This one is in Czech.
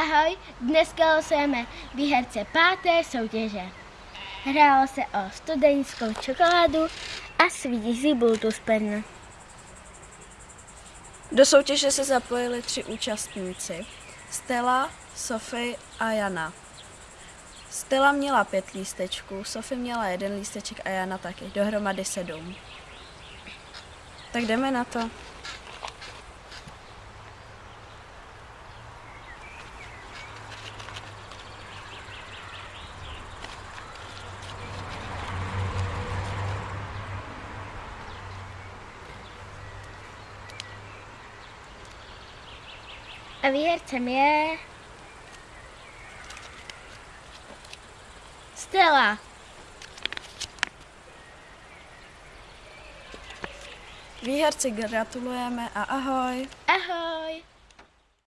Ahoj, dneska losujeme výherce páté soutěže. Hrálo se o studentskou čokoládu a svízí Bluetooth pen. Do soutěže se zapojili tři účastníci. Stella, Sofie a Jana. Stella měla pět lístečků, Sofie měla jeden lísteček a Jana taky, dohromady sedm. Tak jdeme na to. A výhercem je... Stella. Výherci gratulujeme a ahoj. Ahoj.